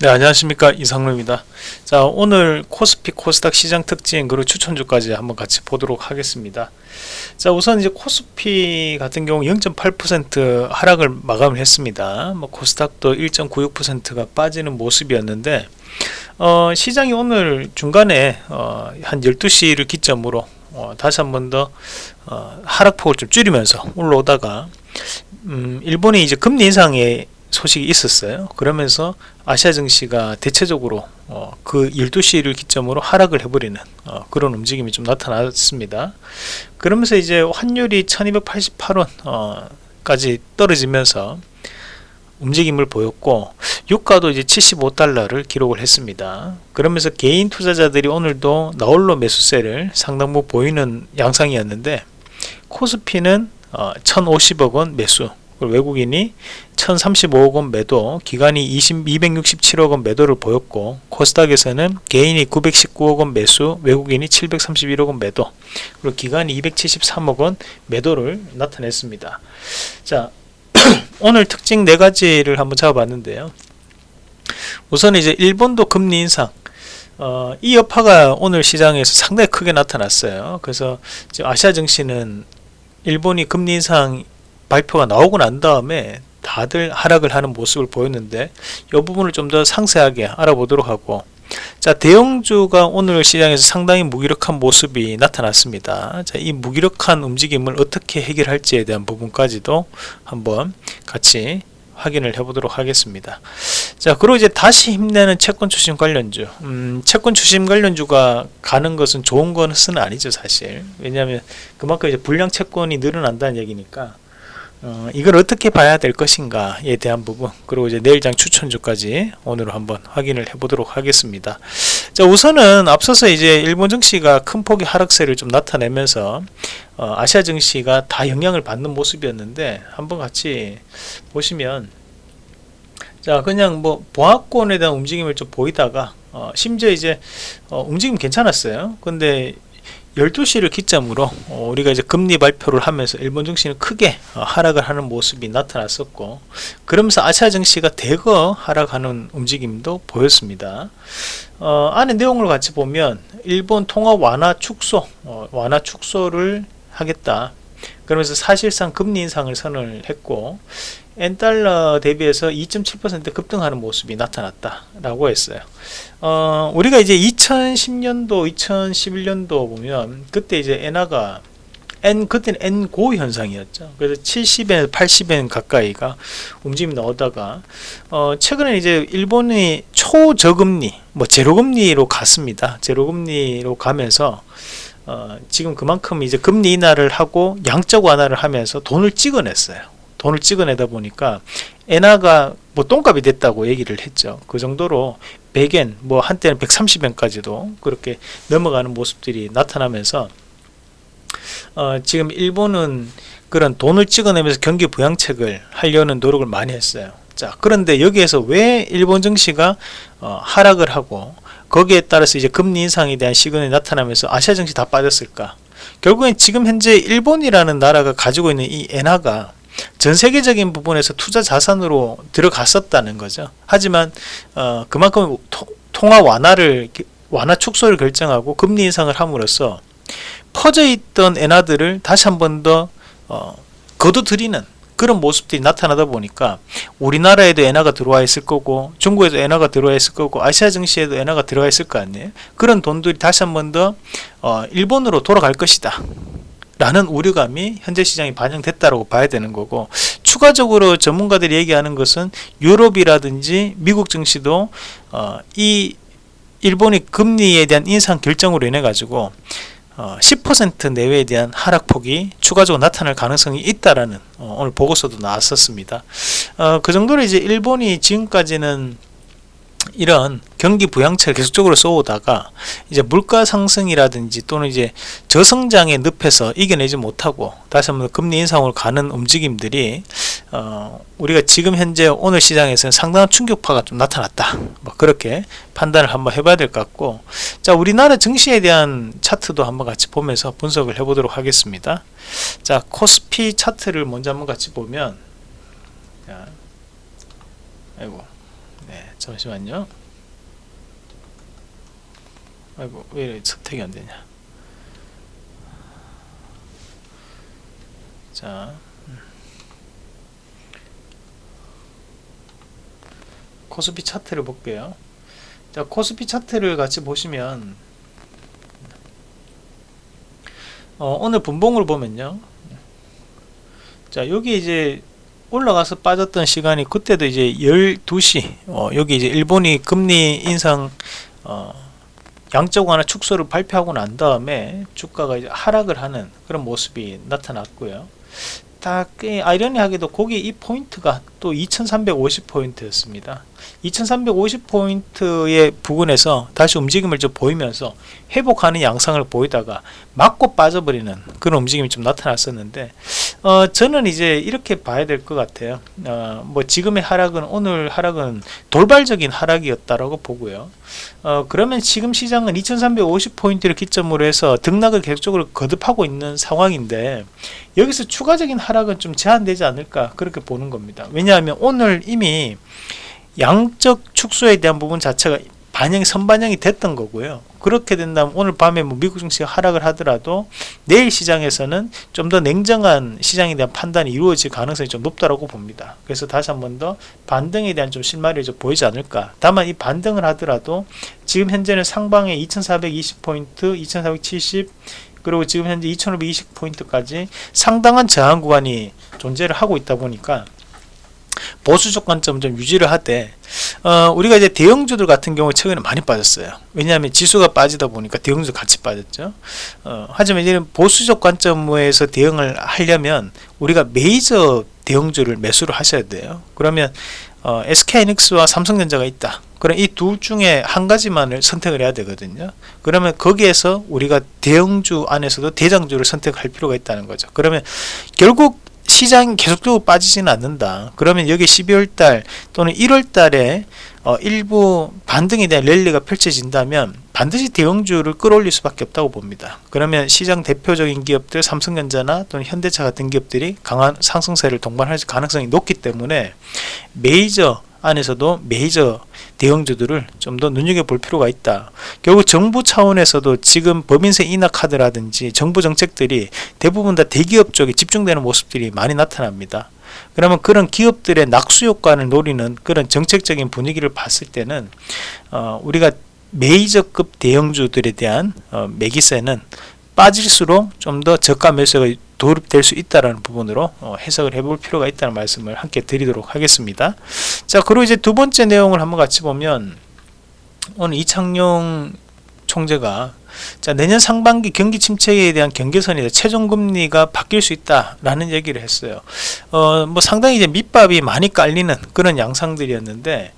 네 안녕하십니까. 이상로입니다. 자 오늘 코스피 코스닥 시장 특징 그리고 추천주까지 한번 같이 보도록 하겠습니다. 자 우선 이제 코스피 같은 경우 0.8% 하락을 마감을 했습니다. 뭐 코스닥도 1.96%가 빠지는 모습이었는데 어, 시장이 오늘 중간에 어, 한 12시를 기점으로 어, 다시 한 번 더 어, 하락폭을 좀 줄이면서 올라오다가 음, 일본이 이제 금리 인상에 소식이 있었어요. 그러면서 아시아 증시가 대체적으로 어, 그 12시를 기점으로 하락을 해버리는 어, 그런 움직임이 좀 나타났습니다. 그러면서 이제 환율이 1288원까지 떨어지면서 움직임을 보였고 유가도 이제 75달러를 기록을 했습니다. 그러면서 개인 투자자들이 오늘도 나홀로 매수세를 상당부 보이는 양상이었는데 코스피는 어, 1050억 원 매수 외국인이 1035억 원 매도, 기관이 20, 267억 원 매도를 보였고 코스닥에서는 개인이 919억 원 매수, 외국인이 731억 원 매도, 그리고 기관이 273억 원 매도를 나타냈습니다. 자, 오늘 특징 네 가지를 한번 잡아봤는데요. 우선 이제 일본도 금리 인상, 어, 이 여파가 오늘 시장에서 상당히 크게 나타났어요. 그래서 아시아 증시는 일본이 금리 인상 발표가 나오고 난 다음에 다들 하락을 하는 모습을 보였는데 이 부분을 좀 더 상세하게 알아보도록 하고. 자 대형주가 오늘 시장에서 상당히 무기력한 모습이 나타났습니다. 자, 이 무기력한 움직임을 어떻게 해결할지에 대한 부분까지도 한번 같이 확인을 해보도록 하겠습니다. 자 그리고 이제 다시 힘내는 채권 추심 관련주. 음, 채권 추심 관련주가 가는 것은 좋은 것은 아니죠 사실. 왜냐하면 그만큼 이제 불량 채권이 늘어난다는 얘기니까 어, 이걸 어떻게 봐야 될 것인가에 대한 부분 그리고 이제 내일장 추천주까지 오늘 한번 확인을 해 보도록 하겠습니다. 자 우선은 앞서서 이제 일본 증시가 큰 폭의 하락세를 좀 나타내면서 어, 아시아 증시가 다 영향을 받는 모습이었는데 한번 같이 보시면 자 그냥 뭐 보합권에 대한 움직임을 좀 보이다가 어, 심지어 이제 어, 움직임 괜찮았어요. 근데 12시를 기점으로 어, 우리가 이제 금리 발표를 하면서 일본 증시는 크게 어, 하락을 하는 모습이 나타났었고 그러면서 아시아 증시가 대거 하락하는 움직임도 보였습니다. 어, 안에 내용을 같이 보면 일본 통화 완화 축소 어, 완화 축소를 하겠다. 그러면서 사실상 금리 인상을 선언을 했고 엔달러 대비해서 2.7% 급등하는 모습이 나타났다 라고 했어요 어, 우리가 이제 2010년도 2011년도 보면 그때 이제 엔화가 N 그때는 N고 현상이었죠. 그래서 70엔, 80엔 가까이가 움직임이 나오다가 어, 최근에 이제 일본이 초저금리, 뭐 제로금리로 갔습니다. 제로금리로 가면서 어, 지금 그만큼 이제 금리 인하를 하고 양적 완화를 하면서 돈을 찍어냈어요. 돈을 찍어내다 보니까 엔화가 뭐 똥값이 됐다고 얘기를 했죠. 그 정도로 100엔, 뭐 한때는 130엔까지도 그렇게 넘어가는 모습들이 나타나면서 어, 지금 일본은 그런 돈을 찍어내면서 경기 부양책을 하려는 노력을 많이 했어요. 자, 그런데 여기에서 왜 일본 증시가 어, 하락을 하고 거기에 따라서 이제 금리 인상에 대한 시그널이 나타나면서 아시아 증시 다 빠졌을까? 결국엔 지금 현재 일본이라는 나라가 가지고 있는 이 엔화가 전 세계적인 부분에서 투자 자산으로 들어갔었다는 거죠. 하지만 어, 그만큼 토, 통화 완화를 완화 축소를 결정하고 금리 인상을 함으로써 퍼져 있던 엔화들을 다시 한 번더 어, 거둬들이는 그런 모습들이 나타나다 보니까 우리나라에도 엔화가 들어와 있을 거고 중국에도 엔화가 들어와 있을 거고 아시아 증시에도 엔화가 들어와 있을 거 아니에요? 그런 돈들이 다시 한 번더 어, 일본으로 돌아갈 것이다. 라는 우려감이 현재 시장에 반영됐다고 봐야 되는 거고 추가적으로 전문가들이 얘기하는 것은 유럽이라든지 미국 증시도 어, 이 일본이 금리에 대한 인상 결정으로 인해 가지고 어, 10% 내외에 대한 하락폭이 추가적으로 나타날 가능성이 있다라는 어, 오늘 보고서도 나왔었습니다. 어, 그 정도로 이제 일본이 지금까지는 이런 경기 부양책을 계속적으로 써오다가 이제 물가 상승이라든지 또는 이제 저성장의 늪에서 이겨내지 못하고 다시 한번 금리 인상으로 가는 움직임들이 어 우리가 지금 현재 오늘 시장에서는 상당한 충격파가 좀 나타났다. 뭐 그렇게 판단을 한번 해봐야 될 것 같고 자 우리나라 증시에 대한 차트도 한번 같이 보면서 분석을 해보도록 하겠습니다. 자 코스피 차트를 먼저 한번 같이 보면 자, 아이고. 네, 잠시만요. 아이고 왜 이렇게 선택이 안 되냐. 자. 음. 코스피 차트를 볼게요. 자 코스피 차트를 같이 보시면 어, 오늘 분봉으로 보면요. 자 여기 이제 올라가서 빠졌던 시간이 그때도 이제 12시 어, 여기 이제 일본이 금리 인상 어, 양적 완화 축소를 발표하고 난 다음에 주가가 이제 하락을 하는 그런 모습이 나타났고요 딱 아이러니하게도 거기 이 포인트가 또 2350포인트였습니다. 2350포인트의 부분에서 다시 움직임을 좀 보이면서 회복하는 양상을 보이다가 맞고 빠져버리는 그런 움직임이 좀 나타났었는데 어, 저는 이제 이렇게 봐야 될 것 같아요. 어, 뭐 지금의 하락은 오늘 하락은 돌발적인 하락이었다라고 보고요. 어, 그러면 지금 시장은 2350포인트를 기점으로 해서 등락을 계속적으로 거듭하고 있는 상황인데 여기서 추가적인 하락은 좀 제한되지 않을까 그렇게 보는 겁니다. 왜냐하면 오늘 이미 양적 축소에 대한 부분 자체가 반영이 선반영이 됐던 거고요. 그렇게 된다면 오늘 밤에 뭐 미국 증시가 하락을 하더라도 내일 시장에서는 좀 더 냉정한 시장에 대한 판단이 이루어질 가능성이 좀 높다고 봅니다. 그래서 다시 한 번 더 반등에 대한 좀 실마리를 좀 보이지 않을까. 다만 이 반등을 하더라도 지금 현재는 상방에 2420포인트 2470 그리고 지금 현재 2520포인트까지 상당한 저항 구간이 존재를 하고 있다 보니까 보수적 관점 좀 유지를 하되 어, 우리가 이제 대형주들 같은 경우 최근에 많이 빠졌어요. 왜냐하면 지수가 빠지다 보니까 대형주 같이 빠졌죠. 어, 하지만 이제 보수적 관점에서 대응을 하려면 우리가 메이저 대형주를 매수를 하셔야 돼요. 그러면 어, SK하이닉스와 삼성전자가 있다. 그럼 이 둘 중에 한 가지만을 선택을 해야 되거든요. 그러면 거기에서 우리가 대형주 안에서도 대장주를 선택할 필요가 있다는 거죠. 그러면 결국 시장이 계속적으로 빠지지는 않는다. 그러면 여기 12월달 또는 1월달에 어, 일부 반등에 대한 랠리가 펼쳐진다면 반드시 대형주를 끌어올릴 수밖에 없다고 봅니다. 그러면 시장 대표적인 기업들 삼성전자나 또는 현대차 같은 기업들이 강한 상승세를 동반할 가능성이 높기 때문에 메이저 안에서도 메이저 대형주들을 좀 더 눈여겨볼 필요가 있다. 결국 정부 차원에서도 지금 법인세 인하 카드라든지 정부 정책들이 대부분 다 대기업 쪽에 집중되는 모습들이 많이 나타납니다. 그러면 그런 기업들의 낙수 효과를 노리는 그런 정책적인 분위기를 봤을 때는 어, 우리가 메이저급 대형주들에 대한 어, 매기세는 빠질수록 좀 더 저가 매수가 도입될 수 있다는 부분으로 어, 해석을 해볼 필요가 있다는 말씀을 함께 드리도록 하겠습니다. 자, 그리고 이제 두 번째 내용을 한번 같이 보면 오늘 이창용 총재가 자 내년 상반기 경기 침체에 대한 경계선이 최종 금리가 바뀔 수 있다라는 얘기를 했어요. 어 뭐 상당히 이제 밑밥이 많이 깔리는 그런 양상들이었는데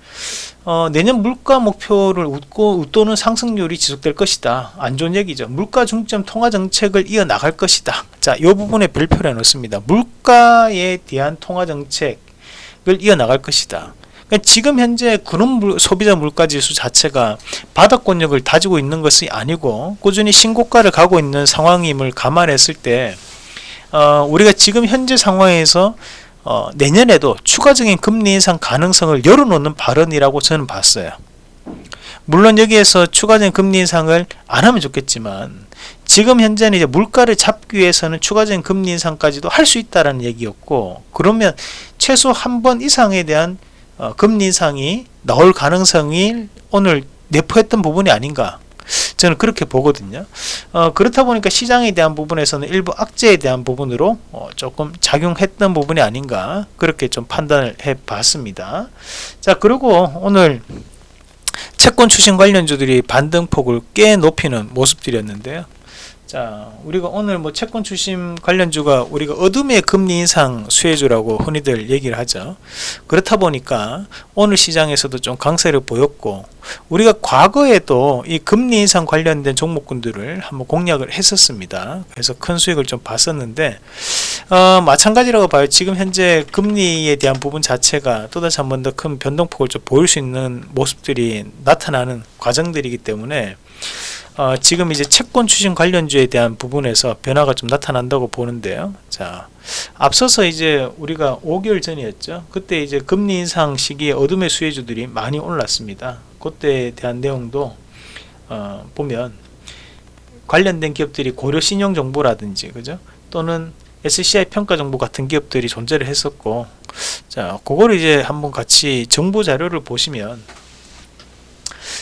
어, 내년 물가 목표를 웃고 웃도는 상승률이 지속될 것이다. 안 좋은 얘기죠. 물가 중점 통화 정책을 이어 나갈 것이다. 자, 이 부분에 별표를 해놓습니다. 물가에 대한 통화 정책을 이어 나갈 것이다. 그러니까 지금 현재 근원 소비자 물가 지수 자체가 바닥권력을 다지고 있는 것이 아니고 꾸준히 신고가를 가고 있는 상황임을 감안했을 때 어, 우리가 지금 현재 상황에서 어, 내년에도 추가적인 금리 인상 가능성을 열어놓는 발언이라고 저는 봤어요. 물론 여기에서 추가적인 금리 인상을 안 하면 좋겠지만 지금 현재는 이제 물가를 잡기 위해서는 추가적인 금리 인상까지도 할 수 있다라는 얘기였고 그러면 최소 한 번 이상에 대한 어, 금리 인상이 나올 가능성이 오늘 내포했던 부분이 아닌가. 저는 그렇게 보거든요. 어, 그렇다 보니까 시장에 대한 부분에서는 일부 악재에 대한 부분으로 어, 조금 작용했던 부분이 아닌가. 그렇게 좀 판단을 해 봤습니다. 자 그리고 오늘 채권 추신 관련주들이 반등폭을 꽤 높이는 모습들이었는데요 자 우리가 오늘 뭐 채권 추심 관련주가 우리가 어둠의 금리 인상 수혜주라고 흔히들 얘기를 하죠. 그렇다 보니까 오늘 시장에서도 좀 강세를 보였고 우리가 과거에도 이 금리 인상 관련된 종목군들을 한번 공략을 했었습니다. 그래서 큰 수익을 좀 봤었는데 어, 마찬가지라고 봐요. 지금 현재 금리에 대한 부분 자체가 또다시 한 번 더 큰 변동폭을 좀 보일 수 있는 모습들이 나타나는 과정들이기 때문에 어, 지금 이제 채권 추진 관련주에 대한 부분에서 변화가 좀 나타난다고 보는데요. 자, 앞서서 이제 우리가 5개월 전이었죠. 그때 이제 금리 인상 시기에 어둠의 수혜주들이 많이 올랐습니다. 그때에 대한 내용도 어, 보면 관련된 기업들이 고려 신용 정보라든지 그죠? 또는 SCI 평가 정보 같은 기업들이 존재를 했었고 자, 그걸 이제 한번 같이 정보 자료를 보시면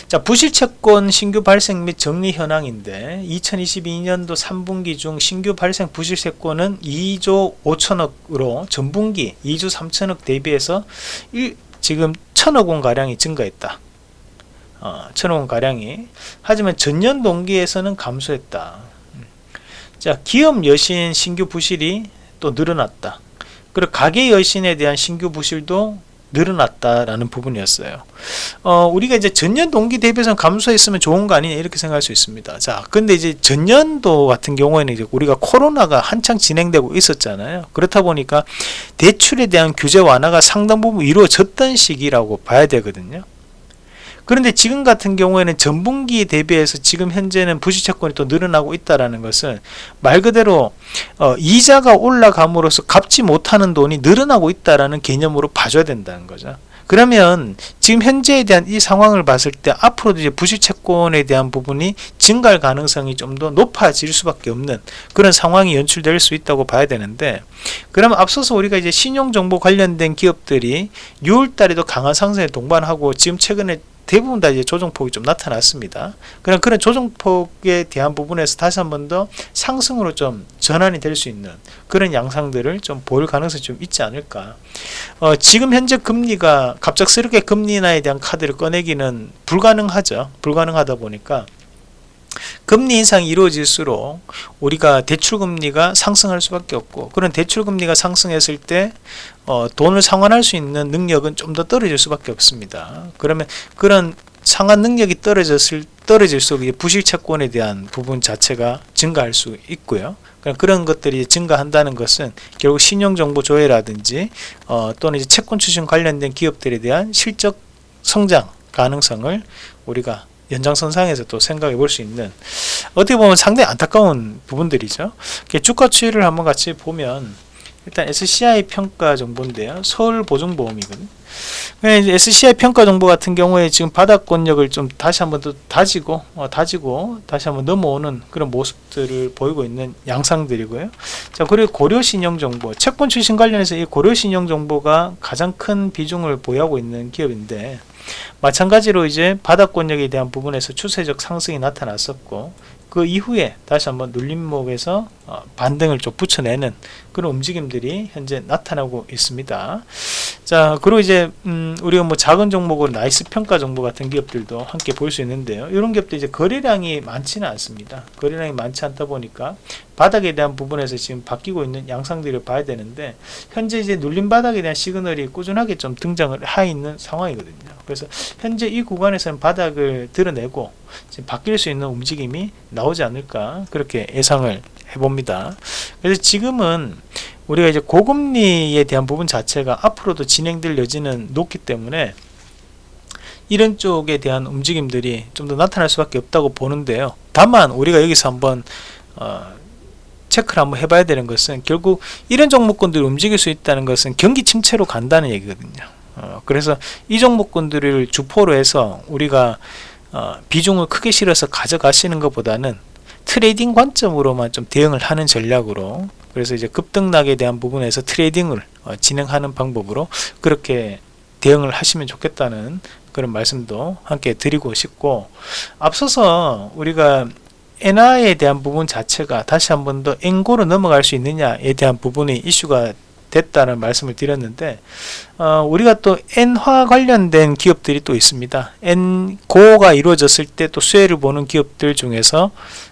자, 부실채권 신규 발생 및 정리 현황인데 2022년도 3분기 중 신규 발생 부실채권은 2조 5천억으로 전분기 2조 3천억 대비해서 1, 지금 천억 원 가량이 증가했다. 어, 천억 원 가량이 하지만 전년 동기에서는 감소했다. 음. 자, 기업 여신 신규 부실이 또 늘어났다. 그리고 가계 여신에 대한 신규 부실도 늘어났다라는 부분이었어요. 어, 우리가 이제 전년 동기 대비해서 감소했으면 좋은 거 아니냐 이렇게 생각할 수 있습니다. 자, 근데 이제 전년도 같은 경우에는 이제 우리가 코로나가 한창 진행되고 있었잖아요. 그렇다 보니까 대출에 대한 규제 완화가 상당 부분 이루어졌던 시기라고 봐야 되거든요. 그런데 지금 같은 경우에는 전분기 대비해서 지금 현재는 부실채권이 또 늘어나고 있다라는 것은 말 그대로 어, 이자가 올라감으로써 갚지 못하는 돈이 늘어나고 있다라는 개념으로 봐줘야 된다는 거죠. 그러면 지금 현재에 대한 이 상황을 봤을 때 앞으로도 이제 부실채권에 대한 부분이 증가할 가능성이 좀 더 높아질 수밖에 없는 그런 상황이 연출될 수 있다고 봐야 되는데 그러면 앞서서 우리가 이제 신용정보 관련된 기업들이 6월 달에도 강한 상승에 동반하고 지금 최근에 대부분 다 이제 조정폭이 좀 나타났습니다. 그런 그런 조정폭에 대한 부분에서 다시 한 번 더 상승으로 좀 전환이 될 수 있는 그런 양상들을 좀 보일 가능성이 좀 있지 않을까. 어, 지금 현재 금리가 갑작스럽게 금리 인하에 대한 카드를 꺼내기는 불가능하죠. 불가능하다 보니까 금리 인상이 이루어질수록 우리가 대출금리가 상승할 수밖에 없고 그런 대출금리가 상승했을 때 어, 돈을 상환할 수 있는 능력은 좀 더 떨어질 수밖에 없습니다. 그러면 그런 상환 능력이 떨어졌을 떨어질수록 부실 채권에 대한 부분 자체가 증가할 수 있고요. 그런 것들이 증가한다는 것은 결국 신용정보 조회라든지 어, 또는 이제 채권 추진 관련된 기업들에 대한 실적 성장 가능성을 우리가 연장선상에서 또 생각해 볼 수 있는 어떻게 보면 상당히 안타까운 부분들이죠. 주가 추이를 한번 같이 보면 일단 SCI 평가 정보인데요. 서울보증보험이거든요. SCI 평가 정보 같은 경우에 지금 바닥권력을 좀 다시 한번 더 다지고 어, 다지고 다시 한번 넘어오는 그런 모습들을 보이고 있는 양상들이고요. 자 그리고 고려 신용 정보 채권 출신 관련해서 이 고려 신용 정보가 가장 큰 비중을 보유하고 있는 기업인데 마찬가지로 이제 바닥권역에 대한 부분에서 추세적 상승이 나타났었고 그 이후에 다시 한번 눌림목에서 어, 반등을 좀 붙여내는 그런 움직임들이 현재 나타나고 있습니다. 자, 그리고 이제 음, 우리가 뭐 작은 종목으로 나이스 평가 정보 같은 기업들도 함께 볼 수 있는데요. 이런 기업도 이제 거래량이 많지는 않습니다. 거래량이 많지 않다 보니까 바닥에 대한 부분에서 지금 바뀌고 있는 양상들을 봐야 되는데 현재 이제 눌림 바닥에 대한 시그널이 꾸준하게 좀 등장을 하 있는 상황이거든요. 그래서 현재 이 구간에서는 바닥을 드러내고 바뀔 수 있는 움직임이 나오지 않을까 그렇게 예상을 해봅니다. 그래서 지금은 우리가 이제 고금리에 대한 부분 자체가 앞으로도 진행될 여지는 높기 때문에 이런 쪽에 대한 움직임들이 좀 더 나타날 수밖에 없다고 보는데요. 다만 우리가 여기서 한번 어, 체크를 한번 해봐야 되는 것은 결국 이런 종목군들이 움직일 수 있다는 것은 경기 침체로 간다는 얘기거든요. 어, 그래서 이 종목군들을 주포로 해서 우리가 어, 비중을 크게 실어서 가져가시는 것보다는 trading 관점으로만 좀 대응을 하는 전략으로 그래서 이제 급등락에 대한 부분에서 trading을 어, 진행하는 방법으로 그렇게 대응을 하시면 좋겠다는 그런 말씀도 함께 드리고 싶고 앞서서 우리가 엔화에 대한 부분 자체가 다시 한 번 더 엔고로 넘어갈 수 있느냐에 대한 부분이 이슈가 됐다는 말씀을 드렸는데 어, 우리가 또 엔화 관련된 기업들이 또 있습니다. 엔고가 이루어졌을 때 또 수혜를 보는 기업들 중에서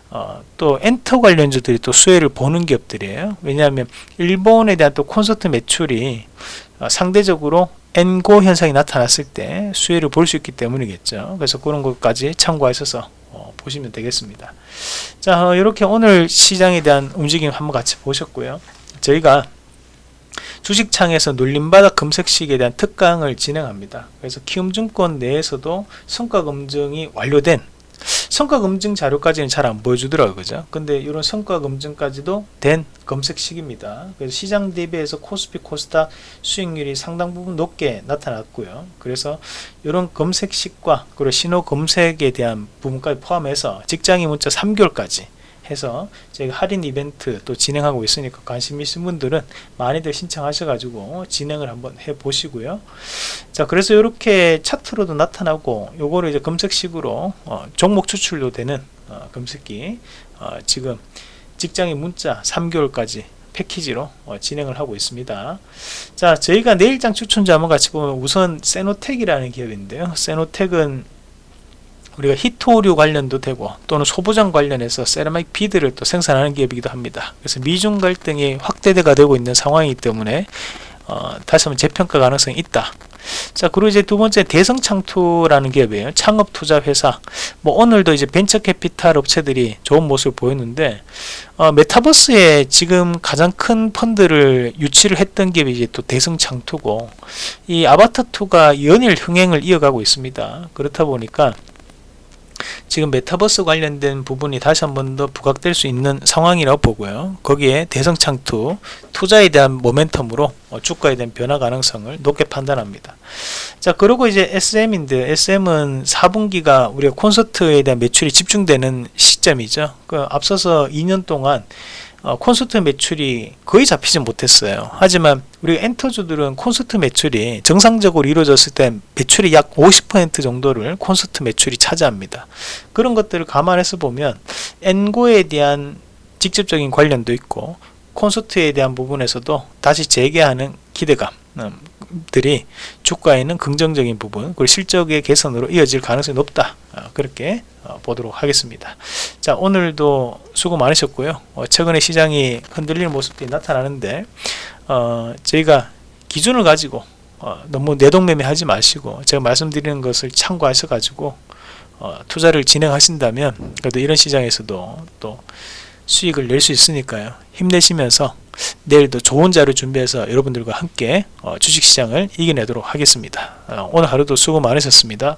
어, 또 엔터 관련주들이 또 수혜를 보는 기업들이에요. 왜냐하면 일본에 대한 또 콘서트 매출이 어, 상대적으로 엔고 현상이 나타났을 때 수혜를 볼 수 있기 때문이겠죠. 그래서 그런 것까지 참고하셔서 어, 보시면 되겠습니다. 자, 이렇게 오늘 시장에 대한 움직임 한번 같이 보셨고요. 저희가 주식창에서 눌림바닥 검색식에 대한 특강을 진행합니다. 그래서 키움증권 내에서도 성과 검증이 완료된 성과 검증 자료까지는 잘 안 보여주더라고요 그죠? 근데 이런 성과 검증까지도 된 검색식입니다. 그래서 시장 대비해서 코스피 코스닥 수익률이 상당 부분 높게 나타났고요. 그래서 이런 검색식과 그리고 신호 검색에 대한 부분까지 포함해서 직장인 문자 3개월까지 해서 저희가 할인 이벤트 또 진행하고 있으니까 관심 있으신 분들은 많이들 신청하셔가지고 진행을 한번 해 보시고요. 자, 그래서 이렇게 차트로도 나타나고 요거를 이제 검색식으로 어, 종목 추출도 되는 어, 검색기 어, 지금 직장인 문자 3개월까지 패키지로 어, 진행을 하고 있습니다. 자, 저희가 내일장 추천자 한번 같이 보면 우선 세노텍이라는 기업인데요. 세노텍은 우리가 희토류 관련도 되고 또는 소부장 관련해서 세라믹 bead를 또 생산하는 기업이기도 합니다. 그래서 미중 갈등이 확대가 되고 있는 상황이기 때문에 어, 다시 한번 재평가 가능성이 있다. 자, 그리고 이제 두 번째 대성창투라는 기업이에요. 창업 투자 회사. 뭐 오늘도 이제 벤처 캐피탈 업체들이 좋은 모습을 보였는데 어, 메타버스에 지금 가장 큰 펀드를 유치를 했던 기업이 이제 또 대성창투고 이 아바타2가 연일 흥행을 이어가고 있습니다. 그렇다 보니까 지금 메타버스 관련된 부분이 다시 한 번 더 부각될 수 있는 상황이라고 보고요. 거기에 대성창투 투자에 대한 모멘텀으로 어, 주가에 대한 변화 가능성을 높게 판단합니다. 자, 그리고 이제 SM인데 SM은 4분기가 우리가 콘서트에 대한 매출이 집중되는 시점이죠. 그 앞서서 2년 동안 어, 콘서트 매출이 거의 잡히지 못했어요. 하지만 우리 엔터주들은 콘서트 매출이 정상적으로 이루어졌을 때 매출이 약 50% 정도를 콘서트 매출이 차지합니다. 그런 것들을 감안해서 보면 엔고에 대한 직접적인 관련도 있고 콘서트에 대한 부분에서도 다시 재개하는 기대감 들이 주가에는 긍정적인 부분 그리고 실적의 개선으로 이어질 가능성이 높다. 어, 그렇게 어, 보도록 하겠습니다. 자 오늘도 수고 많으셨고요. 어, 최근에 시장이 흔들리는 모습들이 나타나는데 어, 저희가 기준을 가지고 어, 너무 내동매매 하지 마시고 제가 말씀드리는 것을 참고하셔 가지고 어, 투자를 진행하신다면 그래도 이런 시장에서도 또 수익을 낼 수 있으니까요 힘내시면서 내일도 좋은 자료 준비해서 여러분들과 함께 어, 주식시장을 이겨내도록 하겠습니다. 어, 오늘 하루도 수고 많으셨습니다.